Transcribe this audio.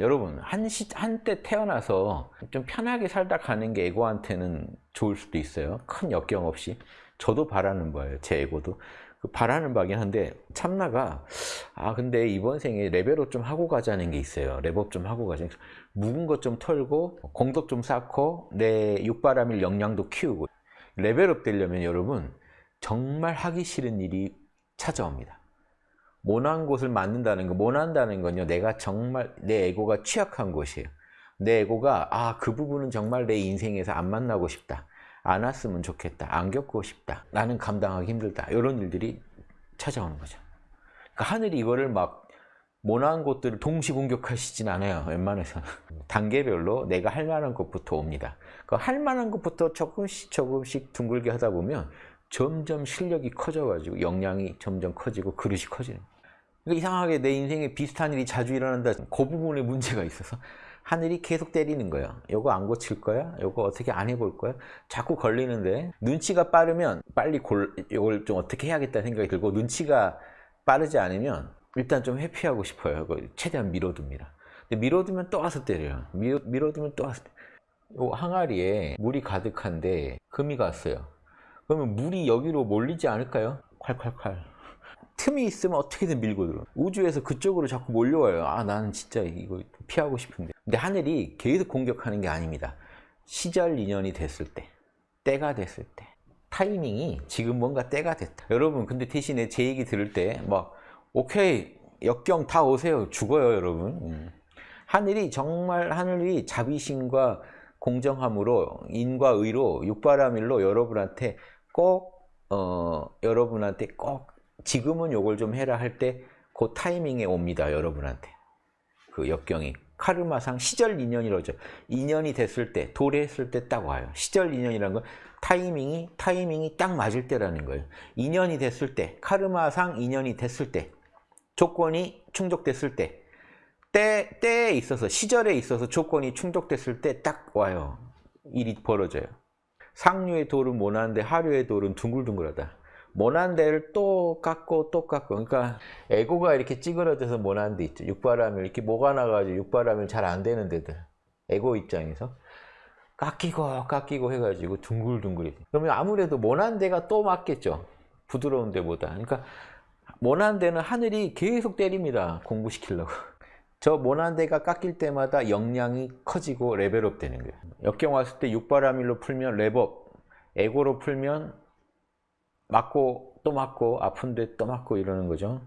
여러분 한 시, 한때 태어나서 좀 편하게 살다 가는 게 에고한테는 좋을 수도 있어요. 큰 역경 없이. 저도 바라는 바예요 제 에고도. 그 바라는 바긴 한데 참나가 아 근데 이번 생에 레벨업 좀 하고 가자는 게 있어요. 레벨업 좀 하고 가자. 묵은 것 좀 털고 공덕 좀 쌓고 내 육바라밀 역량도 키우고. 레벨업 되려면 여러분 정말 하기 싫은 일이 찾아옵니다 모난 곳을 맞는다는 거 모난다는 건요 내가 정말 내 에고가 취약한 곳이에요. 내 에고가 아 그 부분은 정말 내 인생에서 안 만나고 싶다. 안 왔으면 좋겠다. 안 겪고 싶다. 나는 감당하기 힘들다. 이런 일들이 찾아오는 거죠. 그러니까 하늘이 이거를 막 모난 곳들을 동시 공격하시진 않아요 웬만해서는 단계별로 내가 할 만한 것부터 옵니다. 그할 만한 것부터 조금씩 조금씩 둥글게 하다 보면 점점 실력이 커져가지고 역량이 점점 커지고 그릇이 커지는 거예요. 그러니까 이상하게 내 인생에 비슷한 일이 자주 일어난다. 그 부분에 문제가 있어서 하늘이 계속 때리는 거예요. 요거 안 고칠 거야? 요거 어떻게 안 해볼 거야? 자꾸 걸리는데 눈치가 빠르면 빨리 골, 요걸 좀 어떻게 해야겠다 생각이 들고 눈치가 빠르지 않으면 일단 좀 회피하고 싶어요. 최대한 밀어둡니다. 근데 밀어두면 또 와서 때려요. 밀어, 밀어두면 또 와서 때려요. 요 항아리에 물이 가득한데 금이 갔어요. 그러면 물이 여기로 몰리지 않을까요? 콸콸콸. 틈이 있으면 어떻게든 밀고 들어. 우주에서 그쪽으로 자꾸 몰려와요. 아, 나는 진짜 이거 피하고 싶은데. 근데 하늘이 계속 공격하는 게 아닙니다. 시절 인연이 됐을 때, 때가 됐을 때, 타이밍이 지금 뭔가 때가 됐다. 여러분, 근데 대신에 제 얘기 들을 때, 막, 오케이, 역경 다 오세요. 죽어요, 여러분. 음. 하늘이 정말 하늘이 자비심과 공정함으로 인과 의로 육바라밀로 여러분한테 꼭 어, 여러분한테 꼭 지금은 요걸 좀 해라 할 때 그 타이밍에 옵니다 여러분한테. 그 역경이. 카르마상 시절 인연이라죠. 인연이 됐을 때 도래했을 때 딱 와요. 시절 인연이라는 건 타이밍이 타이밍이 딱 맞을 때라는 거예요. 인연이 됐을 때 카르마상 인연이 됐을 때 조건이 충족됐을 때 때, 때에 있어서 시절에 있어서 조건이 충족됐을 때 딱 와요. 일이 벌어져요. 상류의 돌은 모난데 하류의 돌은 둥글둥글하다. 모난 데를 또 깎고 또 깎고 그러니까 에고가 이렇게 찌그러져서 모난 데 있죠. 육바람을 이렇게 모가 나가지고 육바람을 잘안 되는 데들 에고 입장에서 깎이고 깎이고 해가지고 둥글둥글이 그러면 아무래도 모난 데가 또 맞겠죠. 부드러운 데보다 그러니까 모난 데는 하늘이 계속 때립니다. 공부시키려고 저 모난 데가 깎일 때마다 역량이 커지고 레벨업 되는 거예요. 역경 왔을 때 육바라밀로 풀면 레벨업, 에고로 풀면 맞고 또 맞고 아픈데 또 맞고 이러는 거죠.